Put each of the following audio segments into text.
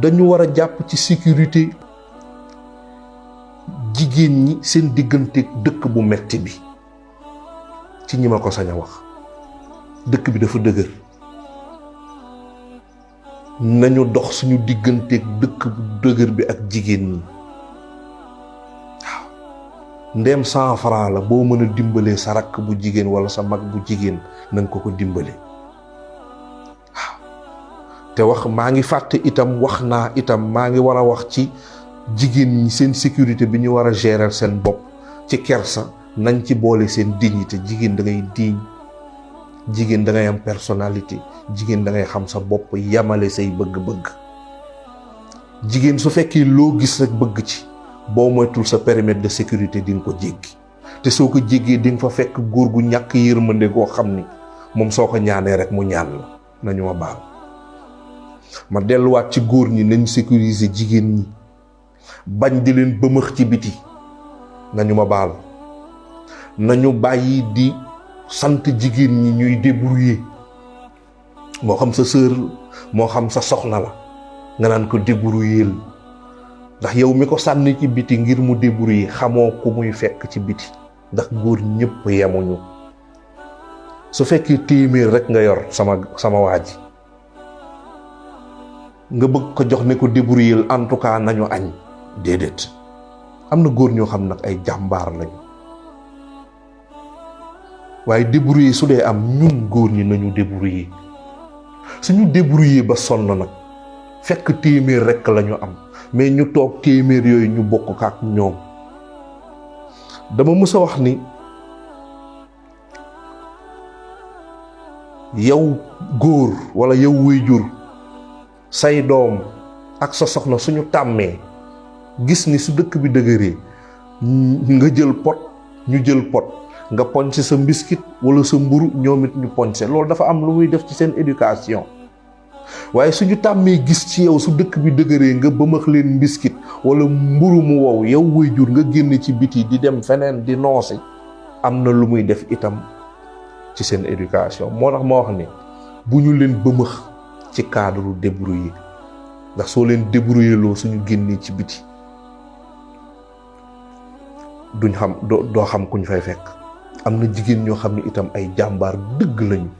dañu war a jàpp ci sécurité jigéen ñi seen diggante dëkk bu metti bi ci ñi ma ko sañ a wax. Dëkk bi dafa dëgër. Nañu dox suñu digganteeg dëkk bu dëgër bi ak jigéen ñi. Waaw. Ndéem cent franc la boo mën a dimbalee sa rakk bu jigéen wala sa mag bu jigéen nañ ko ko dimbale. waaw te wax maa ngi fàtte itam wax naa itam maa ngi war a wax ci jigéen ñi seen sécurité bi ñu war a gérer seen bopp. Ci kersa nañ ci boole seen dignité. Jigéen da ngay diñ jigéen da ngay am personnalité jigéen da ngay xam sa bopp yamale say bëgg-bëgg. Jigéen su fekkee loo gis rek bëgg ci boo moytul sa périmètre de sécurité di ko jéggi. Te soo ko fa fekk góor gu ñàkk yërmande goo xam ni moom soo ko ñaanee rek mu ñaan la. Nañu ma baal ma delluwaat ci góor ñi nañ sécuriser jigéen ñi. Bañ di leen bëmëx ci biti. Nañu ma baal. Nañu bàyyi di sant jigéen ñi ñuy débrouiller. Moo xam sa sœur moo xam sa soxna la. Nga naan ko débrouiller ndax yow mi ko sànni ci biti ngir mu débrouiller xamoo ku muy fekk ci biti. Ndax góor ñëpp yemuñu. Su fekkee téeméer rek nga yor sama sama waa ji nga bëgg ko jox ne ko débrouiller en tout cas nañu añ. Déedéet. Am na góor ñoo xam nag ay jàmbaar lañu. Waaye débrouiller su dee am ñun góor ñi nañu débrouiller. Suñu débrouiller ba sonn nag. Fekk téeméer rekk lañu am. Mais ñu toog téeméer yooyu ñu bokk ko ak ñoom. Dama mës a wax ni yow góor walla yow waajur say doom ak sa soxna suñu tàmmee gis ni su dëkk bi nga jël pot ñu jël pot nga poñse sa mbiskit wala sa mburu ñoom it ñu poñse loolu dafa am lu muy def ci seen éducation. Waaye suñu tàmmee gis ci yow su dëkk bi dëgëree nga bëmax leen mbiskit wala mburu mu wow yow waajur nga génn ci biti di dem feneen di noosi am na lu muy def itam ci seen éducation. Moo tax ma wax ni bu ñu leen bëmëx ci cadre débrouiller ndax soo leen débrouiller loo suñu génnee ci biti duñ xam doo xam kuñ fay fekk. Am na jigéen ñoo xam ne itam ay jàmbaar dëgg lañu.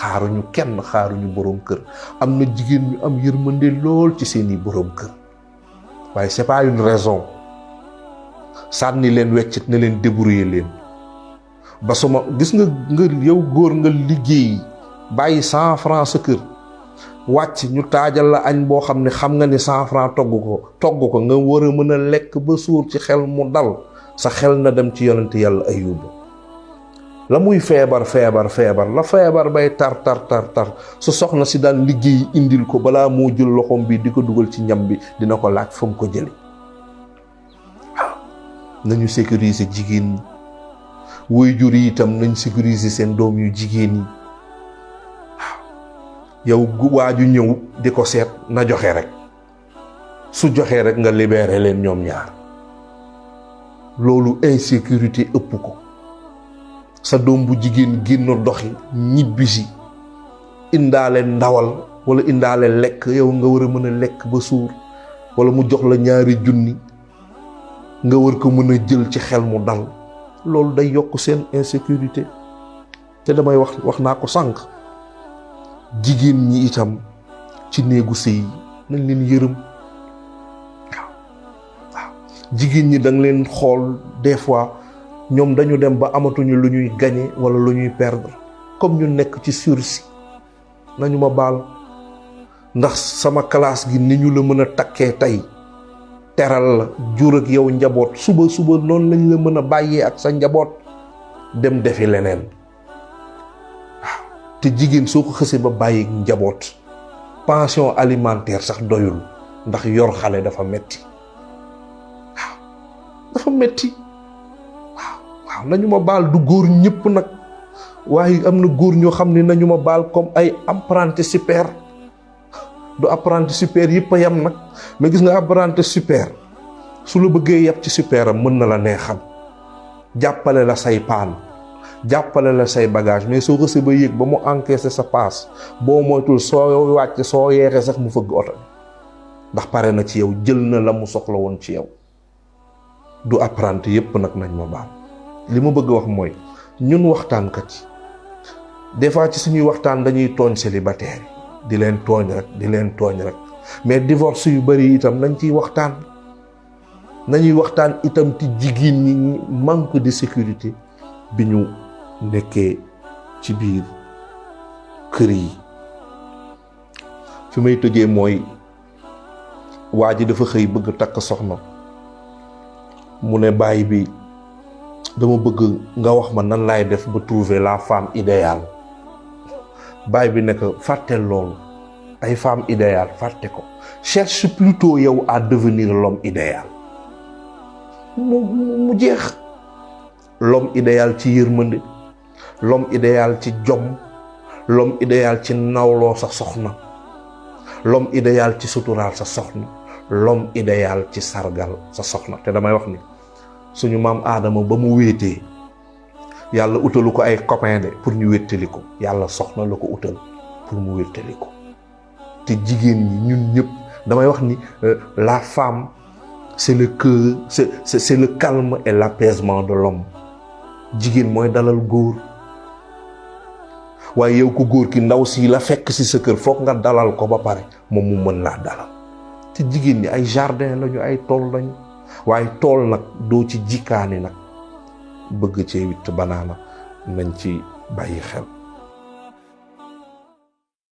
Xaaruñu kenn xaaruñu boroom kër. Am na jigéen ñu am yërmande lool ci seeni boroom kër. Waaye c'est pas une raison. Sànni leen weccit ne leen débrouiller leen. Ba suma gis nga nga yow góor nga liggéey bàyyi cent franc sa kër. Wàcc ñu taajal la añ boo xam ne xam nga ni cent franc togg ko togg ko nga war a mën a lekk ba suur ci xel mu dal sa xel na dem ci yonent yàlla ayuba la muy feebar feebar feebar la feebar bay tar tar tar tar su soxna si daan liggéey indil ko balaa moo jël loxoom bi di ko dugal ci ñam bi dina ko laaj fa ko waaw nañu sécuriser jigéen yi itam nañ sécuriser seen doom yu yow waaju ñëw di ko seet na joxe rek. su joxee rek nga libéré leen ñoom ñaar. loolu insécurité ëpp ko. sa doom bu jigéen génn doxi ñibbisi. indaale ndawal wala indaale lekk yow nga war a mën a lekk ba suur. wala mu jox la ñaari junni. nga war ko mën a jël ci xel mu dal. loolu day yokk seen insécurité. te damay wax wax naa ko sànq. Jigéen ñi itam ci néegu sëy nañ leen yërëm. Jigéen ñi danga leen xool des fois ñoom dañu dem ba amatuñu lu ñuy gagner wala lu perdre. Comme ñu nekk ci sursis nañu ma baal. Ndax sama classe gi ni ñu la teral jur ak yow njaboot. Suba suba noonu lañ la mën a bàyyee ak sa njaboot dem defi leneen te jigéen soo ko xësee ba bàyyi njaboot. pension alimentaire sax doyul ndax yor xale dafa metti. Dafa metti. Waaw nañu ma baal du góor ñëpp nag. Waaye am na góor ñoo xam ne nañu ma baal comme ay apprenti super. Du apprenti super yëpp a yem nag mais gis nga apprenti super su la bëggee yab ci super am mën na la neexal. Jàppale la say paan jàppale la say bagage mais soo xësee ba yéeg ba mu encaissé sa paas boo moytul soo wàcc soo yeexee sax mu fëgg oto ndax pare na ci yow jël na la mu soxla woon ci yow. Du apprenti yépp nag nañ ma baal. Li ma bëgg wax mooy ñun waxtaankat yi des fois ci suñuy waxtaan dañuy tooñ célibataire di leen tooñ rek di leen tooñ rek. Mais divorce yu bari itam nañ ciy waxtaan. Nañuy waxtaan itam ci ñi manque de sécurité bi ñu nekkee ci biir kër yi. Fi may tëjee mooy waa ji dafa xëy bëgg takk soxna. Mu ne baay bi dama bëgg nga wax ma nan laay def ba trouver la femme idéale. Baay bi nekk fàtteel loolu. Ay femme idéale fàtte ko. Cherche plutôt yow à devenir l'homme idéal. Mu mu jeex. L'homme idéal ci yërmande l'homme idéal ci jom l'homme idéal ci nawloo sa soxna l'homme idéal ci suturaal sa soxna l'homme idéal ci sargal sa soxna. Te damay wax ni suñu maam aadama ba mu wéetee yàlla utalu ko ay copain de pour ñu wéttali ko. Yàlla soxna la ko pour mu wéttali ko. Te jigéen ñi ñun ñëpp damay wax ni la femme c'est le cœur c'est le calme et l'apaisement de l'homme. Jigéen mooy dalal góor waaye yow ko góor ki ndaw si la fekk si sa kër foog nga dalal ko ba pare moom mu mën laa dalal. te jigéen ñi ay jardin lañu ay tool lañu. waaye tool nag doo ci jikkaani nag. bëgg cee witt banaana nañ ci bàyyi xel.